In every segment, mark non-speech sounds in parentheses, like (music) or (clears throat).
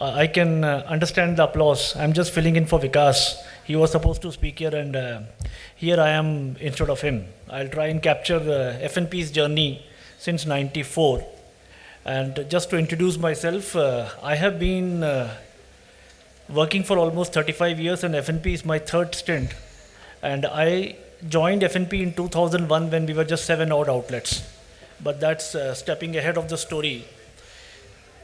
uh, I can uh, understand the applause. I'm just filling in for Vikas. He was supposed to speak here, and uh, here I am instead of him. I'll try and capture the FNP's journey since 94. And just to introduce myself, uh, I have been uh, working for almost 35 years, and FNP is my third stint. And I joined FNP in 2001 when we were just seven odd outlets. But that's stepping ahead of the story.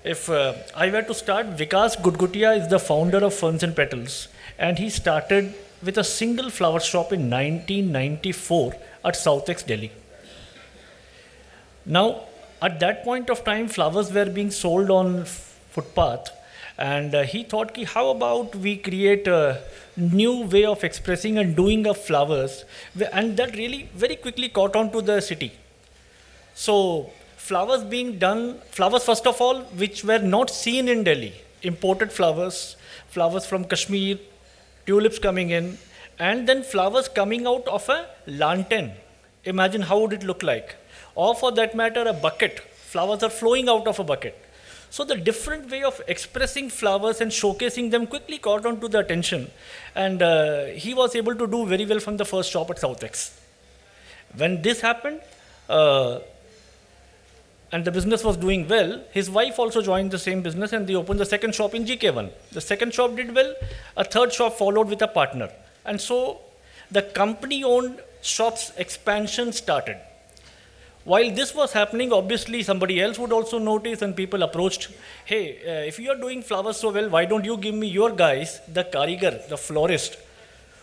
If uh, I were to start, Vikas Gutgutia is the founder of Ferns and Petals, and he started with a single flower shop in 1994 at Southex, Delhi. Now, at that point of time, flowers were being sold on footpath, and uh, he thought, ki, how about we create a new way of expressing and doing of flowers, and that really very quickly caught on to the city. So, flowers being done, flowers first of all, which were not seen in Delhi, imported flowers, flowers from Kashmir, tulips coming in, and then flowers coming out of a lantern. Imagine how would it look like? Or for that matter, a bucket. Flowers are flowing out of a bucket. So the different way of expressing flowers and showcasing them quickly caught on to the attention. And uh, he was able to do very well from the first shop at Southex. When this happened, uh, and the business was doing well, his wife also joined the same business and they opened the second shop in GK1. The second shop did well, a third shop followed with a partner. And so the company owned shop's expansion started. While this was happening, obviously somebody else would also notice and people approached, hey, uh, if you are doing flowers so well, why don't you give me your guys, the karigar, the florist,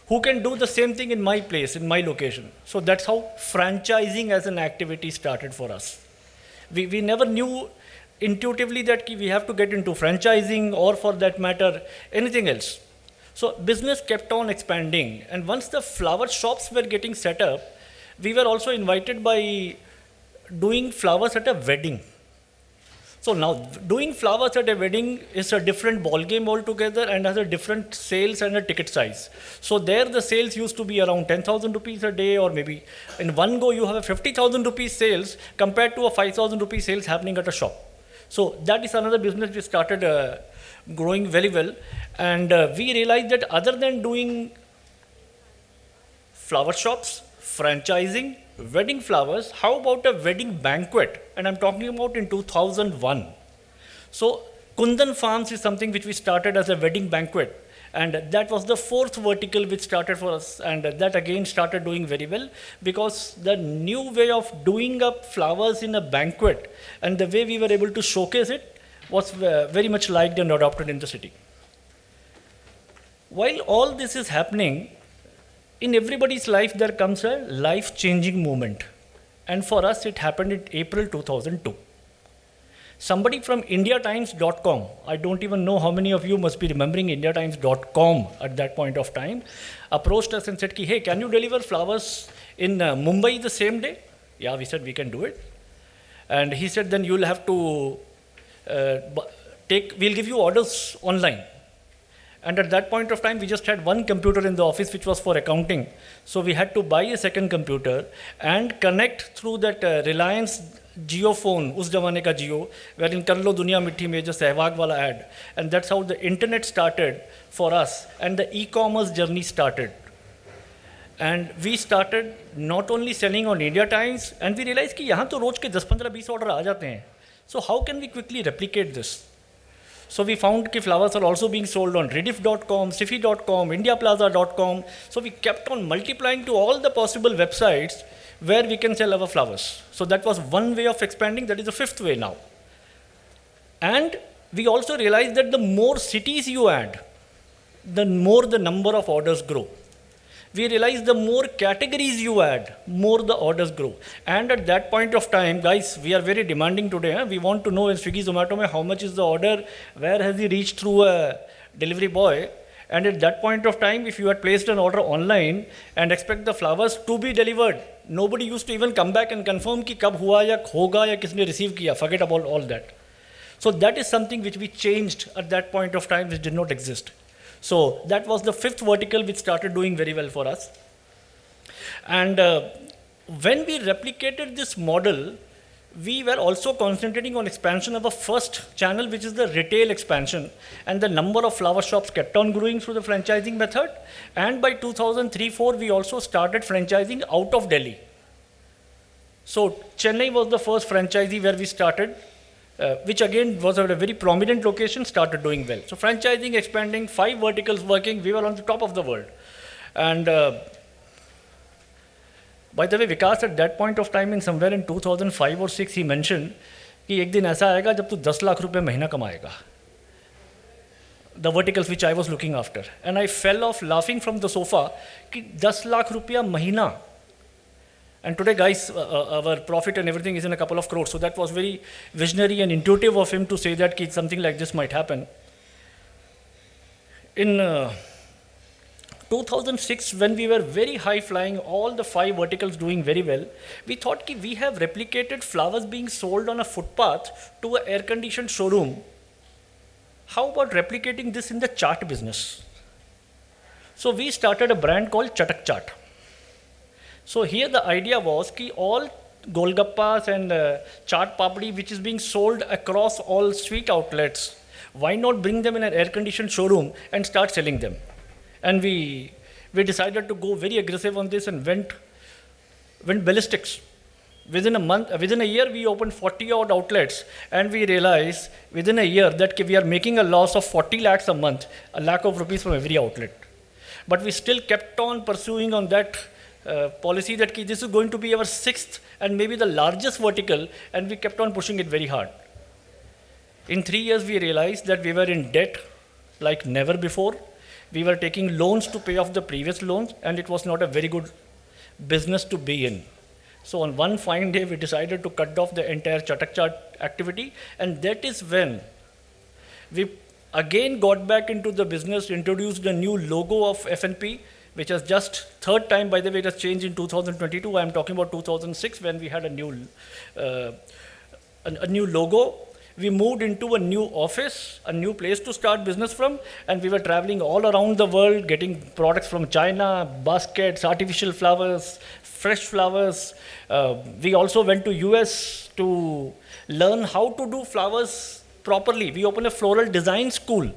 who can do the same thing in my place, in my location. So that's how franchising as an activity started for us. We, we never knew intuitively that we have to get into franchising or for that matter, anything else. So business kept on expanding. And once the flower shops were getting set up, we were also invited by doing flowers at a wedding. So now doing flowers at a wedding is a different ball game altogether and has a different sales and a ticket size. So there the sales used to be around 10,000 rupees a day or maybe in one go you have a 50,000 rupees sales compared to a 5,000 rupees sales happening at a shop. So that is another business we started uh, growing very well and uh, we realized that other than doing flower shops, franchising, wedding flowers, how about a wedding banquet? And I'm talking about in 2001. So Kundan Farms is something which we started as a wedding banquet. And that was the fourth vertical which started for us. And that again started doing very well because the new way of doing up flowers in a banquet and the way we were able to showcase it was uh, very much liked and adopted in the city. While all this is happening, in everybody's life there comes a life-changing moment. And for us, it happened in April 2002. Somebody from IndiaTimes.com, I don't even know how many of you must be remembering IndiaTimes.com at that point of time, approached us and said, hey, can you deliver flowers in uh, Mumbai the same day? Yeah, we said we can do it. And he said, then you'll have to uh, take, we'll give you orders online. And at that point of time, we just had one computer in the office, which was for accounting. So we had to buy a second computer and connect through that uh, Reliance Jio phone, us jamane ka Jio, wherein Karlo Dunya Mithi Major Sehwag wala ad. And that's how the internet started for us and the e-commerce journey started. And we started not only selling on India Times, and we realized that yahan to roj ke 10-15-20 order aa jate hain. So how can we quickly replicate this? So we found that flowers are also being sold on rediff.com, sify.com, indiaplaza.com. So we kept on multiplying to all the possible websites where we can sell our flowers. So that was one way of expanding. That is the fifth way now. And we also realized that the more cities you add, the more the number of orders grow we realize the more categories you add, more the orders grow. And at that point of time, guys, we are very demanding today. Huh? We want to know in Swiggy, Zomato, how much is the order, where has he reached through a delivery boy. And at that point of time, if you had placed an order online and expect the flowers to be delivered, nobody used to even come back and confirm ki kab hua ya hoga ya kisne receive kiya. Forget about all that. So that is something which we changed at that point of time, which did not exist. So that was the fifth vertical which started doing very well for us. And uh, when we replicated this model, we were also concentrating on expansion of a first channel, which is the retail expansion. And the number of flower shops kept on growing through the franchising method. And by 2003-4, we also started franchising out of Delhi. So Chennai was the first franchisee where we started, uh, which again was at a very prominent location, started doing well. So franchising, expanding, five verticals working, we were on the top of the world. And uh, by the way, Vikas at that point of time in somewhere in 2005 or 6 he mentioned कि एक दिन ऐसा आएगा जब तू 10 लाख रुपए महीना कमाएगा the verticals which I was looking after. And I fell off laughing from the sofa कि 10 lakh rupiya mahina. and today, guys, uh, uh, our profit and everything is in a couple of crores. So that was very visionary and intuitive of him to say that something like this might happen. In uh, 2006, when we were very high flying, all the five verticals doing very well, we thought ki we have replicated flowers being sold on a footpath to an air conditioned showroom. How about replicating this in the chart business? So we started a brand called Chatak Chaat. So here the idea was ki all Golgappas and uh, chaat papdi which is being sold across all street outlets, why not bring them in an air-conditioned showroom and start selling them? And we, we decided to go very aggressive on this and went, went ballistics. Within a month, within a year, we opened 40 odd outlets, and we realized within a year that we are making a loss of 40 lakhs a month, a lakh of rupees from every outlet. But we still kept on pursuing on that uh, policy that this is going to be our sixth and maybe the largest vertical, and we kept on pushing it very hard. In three years, we realized that we were in debt like never before. We were taking loans to pay off the previous loans, and it was not a very good business to be in. So on one fine day, we decided to cut off the entire Chatak Chaat activity, and that is when we again got back into the business, introduced a new logo of FNP, which has just third time, by the way, it has changed in 2022. I'm talking about 2006 when we had a new, uh, a, a new logo. We moved into a new office, a new place to start business from, and we were traveling all around the world, getting products from China, baskets, artificial flowers, fresh flowers. Uh, we also went to US to learn how to do flowers properly. We opened a floral design school.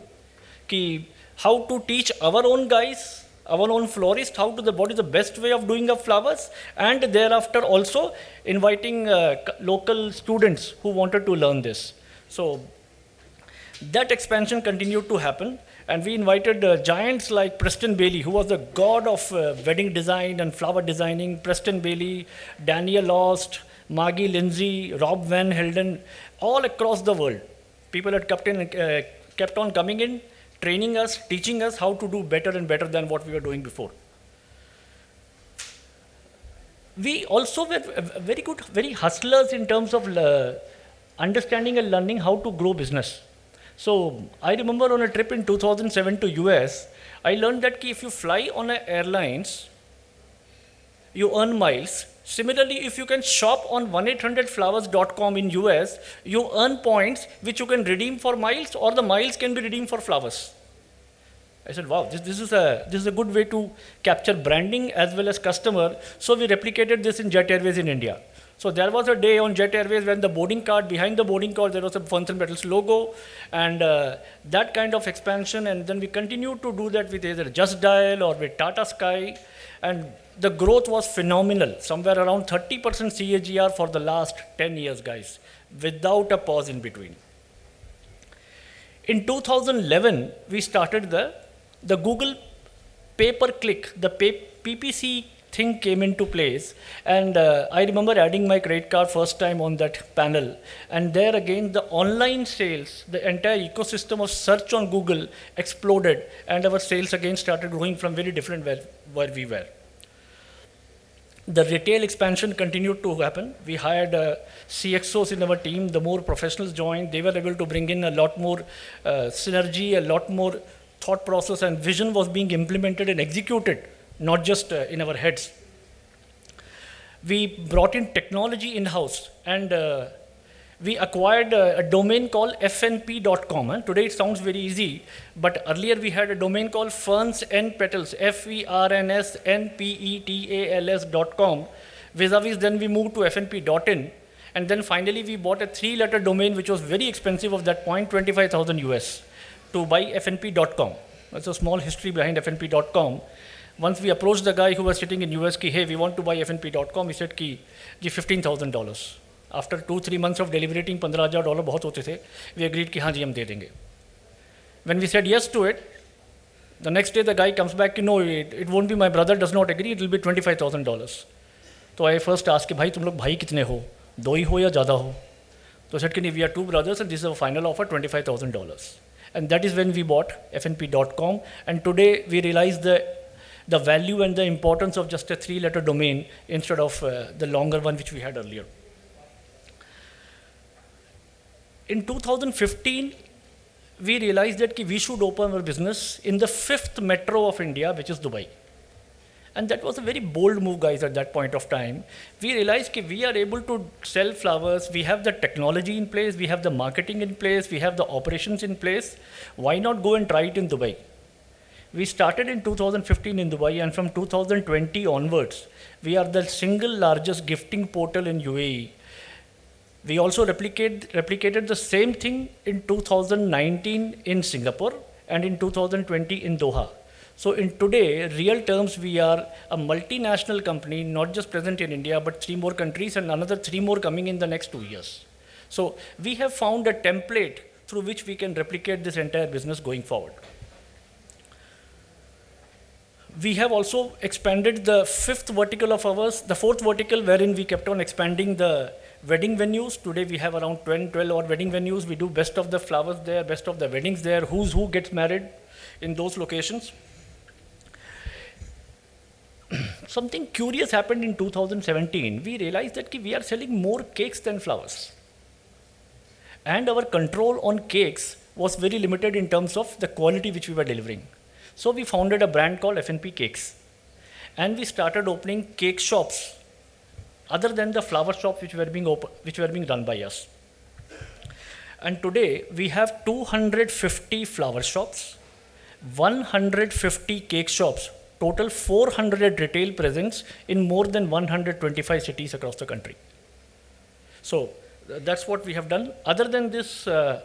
Ki, how to teach our own guys our own florist, how to the, what is the best way of doing up flowers, and thereafter also inviting uh, local students who wanted to learn this. So that expansion continued to happen, and we invited uh, giants like Preston Bailey, who was the god of uh, wedding design and flower designing, Preston Bailey, Daniel Ost, Maggie Lindsay, Rob Van Helden, all across the world. People had kept, in, uh, kept on coming in, training us, teaching us how to do better and better than what we were doing before. We also were very good, very hustlers in terms of uh, understanding and learning how to grow business. So I remember on a trip in 2007 to US, I learned that if you fly on airlines, you earn miles. Similarly, if you can shop on 1-800-Flowers.com in US, you earn points which you can redeem for miles or the miles can be redeemed for flowers. I said, wow, this, this, is a, this is a good way to capture branding as well as customer. So we replicated this in Jet Airways in India. So there was a day on Jet Airways when the boarding card, behind the boarding card, there was a Ferns and Petals logo and uh, that kind of expansion. And then we continued to do that with either Just Dial or with Tata Sky. And the growth was phenomenal, somewhere around 30% CAGR for the last 10 years, guys, without a pause in between. In 2011, we started the the Google pay-per-click, the pay, PPC thing came into place. And uh, I remember adding my credit card first time on that panel. And there again, the online sales, the entire ecosystem of search on Google exploded. And our sales again started growing from very different where, where we were. The retail expansion continued to happen. We hired uh, CXOs in our team. The more professionals joined, they were able to bring in a lot more uh, synergy, a lot more thought process and vision was being implemented and executed, not just uh, in our heads. We brought in technology in-house and uh, we acquired a, a, domain called fnp.com. And today it sounds very easy, but earlier we had a domain called ferns and petals, F-E-R-N-S-N-P-E-T-A-L-S.com. Vis-a-vis then we moved to fnp.in And then finally, we bought a three-letter domain, which was very expensive of that point, 25,000 US, to buy fnp.com. That's a small history behind fnp.com. Once we approached the guy who was sitting in US, ki, hey, we want to buy fnp.com, he said, ki, ji $15,000. After two, three months of deliberating, $15,000 बहुत होते थे. We agreed कि हाँ जी हम दे देंगे. When we said yes to it, the next day the guy comes back, no, it, it won't be my brother does not agree, it will be $25,000. So I first asked, भाई तुम लोग भाई कितने हो दो ही हो या ज़्यादा हो तो सेट कि we are two brothers and this is a final offer $25,000 and that is when we bought fnp.com and today we realize the the value and the importance of just a three letter domain instead of uh, the longer one which we had earlier in 2015 we realized that we should open our business in the fifth metro of India, which is Dubai. And that was a very bold move, guys, at that point of time. We realized that we are able to sell flowers, we have the technology in place, we have the marketing in place, we have the operations in place. Why not go and try it in Dubai? We started in 2015 in Dubai, and from 2020 onwards, we are the single largest gifting portal in UAE we also replicate, replicated the same thing in 2019 in Singapore and in 2020 in Doha. So in today, real terms, we are a multinational company, not just present in India, but three more countries and another three more coming in the next two years. So we have found a template through which we can replicate this entire business going forward. We have also expanded the fifth vertical of ours, the fourth vertical wherein we kept on expanding the wedding venues. Today we have around 10, 12 odd wedding venues. We do best of the flowers there, best of the weddings there, who's who gets married in those locations. (clears throat) Something curious happened in 2017. We realized that we are selling more cakes than flowers. And our control on cakes was very limited in terms of the quality which we were delivering. So we founded a brand called FNP Cakes. And we started opening cake shops other than the flower shops which were being open, which were being run by us. And today we have 250 flower shops, 150 cake shops, total 400 retail presence in more than 125 cities across the country. So that's what we have done. Other than this, uh,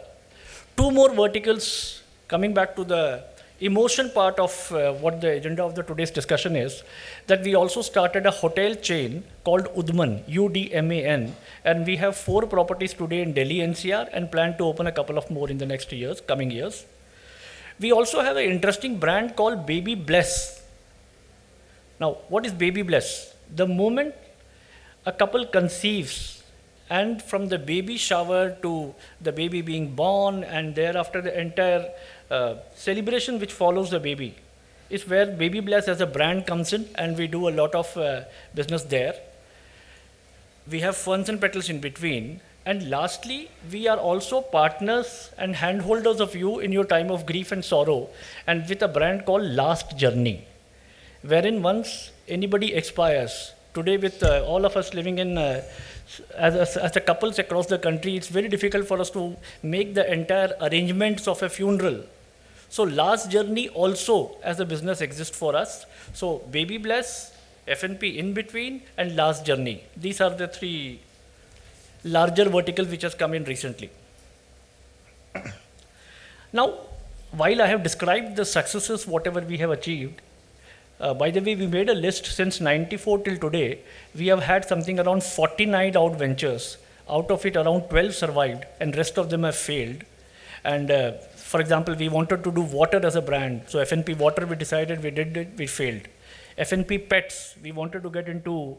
two more verticals coming back to the emotion part of uh, what the agenda of the today's discussion is that we also started a hotel chain called Udman, U-D-M-A-N, and we have four properties today in Delhi NCR and plan to open a couple of more in the next years, coming years. We also have an interesting brand called Baby Bless. Now, what is Baby Bless? The moment a couple conceives and from the baby shower to the baby being born and thereafter the entire uh, celebration which follows the baby is where Baby Bless as a brand comes in and we do a lot of uh, business there. We have ferns and petals in between. And lastly, we are also partners and handholders of you in your time of grief and sorrow and with a brand called Last Journey, wherein once anybody expires, today with uh, all of us living in uh, as, as, as, a couples across the country, it's very difficult for us to make the entire arrangements of a funeral so last journey also as a business exists for us. So baby bless, FNP in between and last journey. These are the three larger verticals which has come in recently. (coughs) now, while I have described the successes, whatever we have achieved, uh, by the way, we made a list since 94 till today. We have had something around 49 out ventures. Out of it, around 12 survived and rest of them have failed. And uh, for example, we wanted to do water as a brand. So FNP Water, we decided we did it, we failed. FNP Pets, we wanted to get into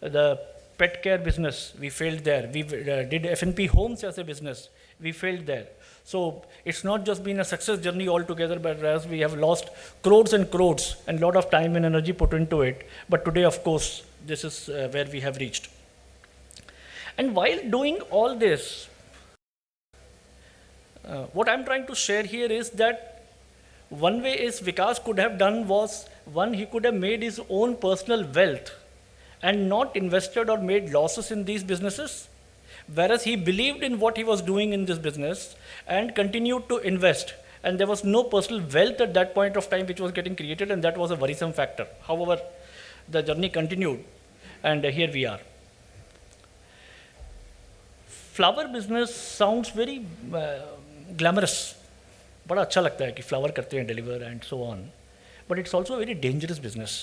the pet care business. We failed there. We uh, did FNP Homes as a business. We failed there. So it's not just been a success journey altogether, but as we have lost crores and crores and a lot of time and energy put into it. But today, of course, this is uh, where we have reached. And while doing all this, uh, what I'm trying to share here is that one way is Vikas could have done was one, he could have made his own personal wealth and not invested or made losses in these businesses. Whereas he believed in what he was doing in this business and continued to invest. And there was no personal wealth at that point of time which was getting created, and that was a worrisome factor. However, the journey continued, and here we are. flower business sounds very uh, glamorous. बड़ा अच्छा लगता है कि flower करते हैं deliver and so on but it's also very dangerous business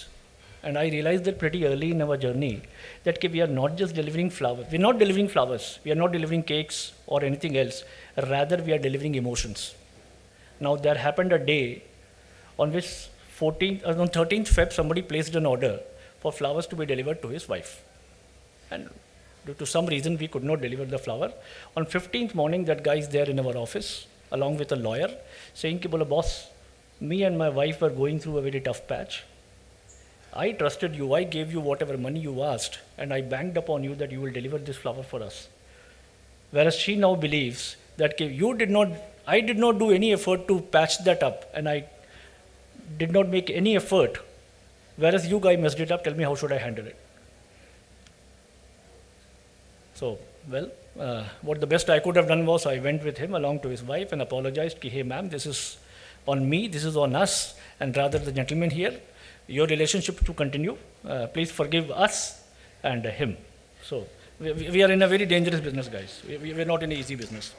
and I realized that pretty early in our journey that we are not just delivering flowers, we're not delivering flowers, we are not delivering cakes or anything else, rather we are delivering emotions. Now there happened a day on which 14th, uh, on 13th Feb somebody placed an order for flowers to be delivered to his wife. And Due to some reason, we could not deliver the flower. On 15th morning, that guy is there in our office, along with a lawyer, saying, Kibula, boss, me and my wife were going through a very tough patch. I trusted you, I gave you whatever money you asked, and I banked upon you that you will deliver this flower for us. Whereas she now believes that you did not, I did not do any effort to patch that up, and I did not make any effort. Whereas you guy messed it up, tell me how should I handle it? So, well, uh, what the best I could have done was I went with him along to his wife and apologized, hey ma'am, this is on me, this is on us, and rather the gentleman here, your relationship to continue, uh, please forgive us and uh, him. So, we, we, are in a very dangerous business, guys. We, we, are not in an easy business.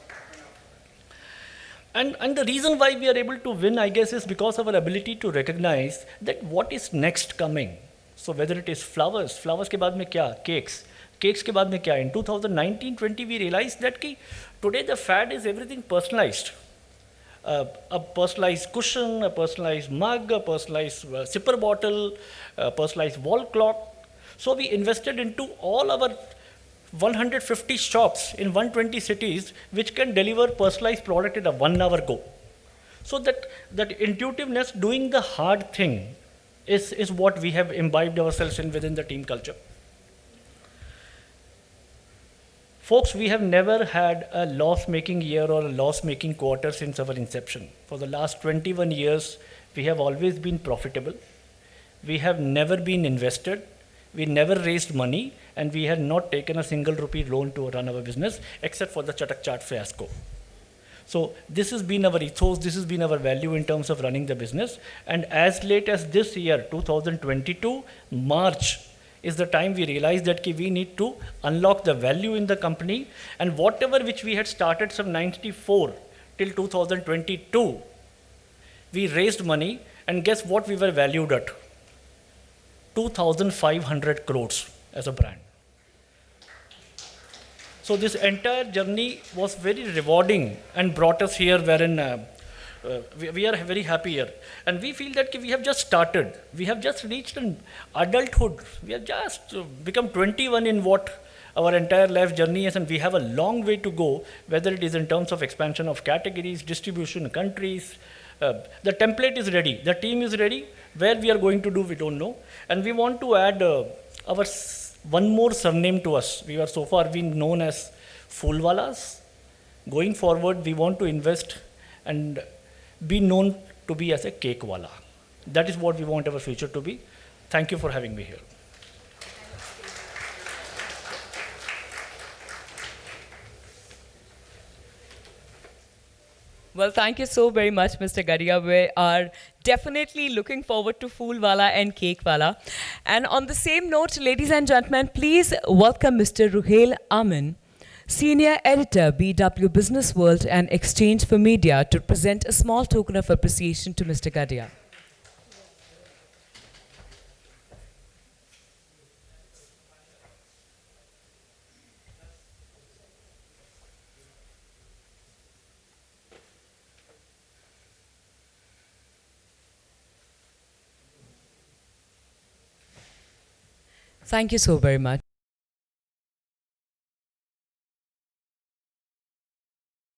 And, and the reason why we are able to win, I guess, is because of our ability to recognize that what is next coming. So whether it is flowers, flowers ke baad mein kya? Cakes. cakes के बाद में क्या. In 2019-20, we realized that कि today the fad is everything personalized. Uh, a personalized cushion, a personalized mug, a personalized uh, sipper bottle, a personalized wall clock. So we invested into all our 150 shops in 120 cities which can deliver personalized product in a one hour go. So that, that intuitiveness, doing the hard thing is, is what we have imbibed ourselves in within the team culture. Folks, we have never had a loss making year or a loss making quarter since our inception. For the last 21 years, we have always been profitable. We have never been invested. We never raised money, and we had not taken a single rupee loan to run our business except for the Chatak Chaat fiasco. So this has been our ethos, this has been our value in terms of running the business. And as late as this year, 2022, March, is the time we realized that we need to unlock the value in the company. And whatever which we had started from 94 till 2022 we raised money. And guess what we were valued at? 2500 crores as a brand. So this entire journey was very rewarding and brought us here wherein uh, we, we, are very happy here. And we feel that we have just started. We have just reached an adulthood. We have just uh, become 21 in what our entire life journey is, and we have a long way to go, whether it is in terms of expansion of categories, distribution, countries. Uh, the template is ready. The team is ready. Where we are going to do, we don't know. And we want to add uh, our one more surname to us. We are so far been known as Foolwalas. Going forward, we want to invest and be known to be as a cake wala. That is what we want our future to be. Thank you for having me here. Well, thank you so very much, Mr. Gadia. We are definitely looking forward to Foolwala and cake Cakewala. And on the same note, ladies and gentlemen, please welcome Mr. Ruhail Amin, Senior Editor, BW Business World and Exchange for Media, to present a small token of appreciation to Mr. Gadia. Thank you so very much.